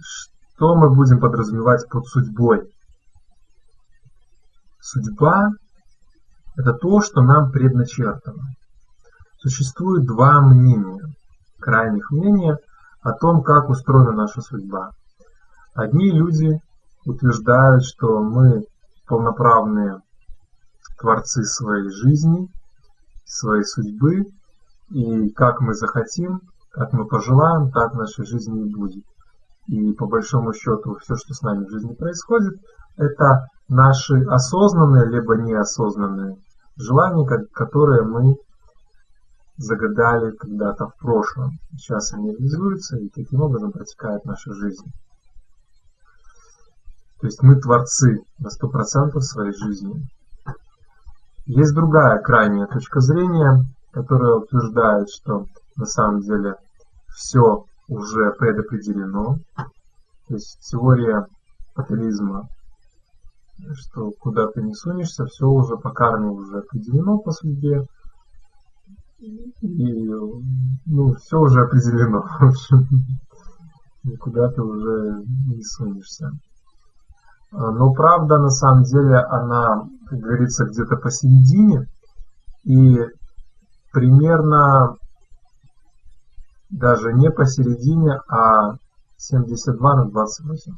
что мы будем подразумевать под судьбой? Судьба – это то, что нам предначертано. Существует два мнения, крайних мнения о том, как устроена наша судьба. Одни люди утверждают, что мы полноправные творцы своей жизни, своей судьбы, и как мы захотим, как мы пожелаем, так в нашей жизни и будет. И по большому счету все, что с нами в жизни происходит, это наши осознанные либо неосознанные желания, которые мы загадали когда-то в прошлом. Сейчас они реализуются и таким образом протекает наша жизнь. То есть мы творцы на 100% своей жизни. Есть другая крайняя точка зрения, которая утверждает, что на самом деле все уже предопределено. То есть теория фатализма, что куда ты не сунешься, все уже по карме уже определено по судьбе. И ну, все уже определено, в общем. Никуда ты уже не сунешься. Но правда, на самом деле, она, как говорится, где-то посередине. И примерно даже не посередине, а 72 на 28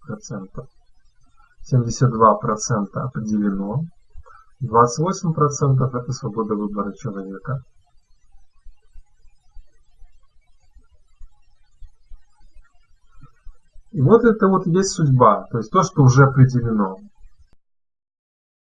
процентов. 72 процента определено, 28 процентов это свобода выбора человека. И вот это вот есть судьба, то есть то, что уже определено.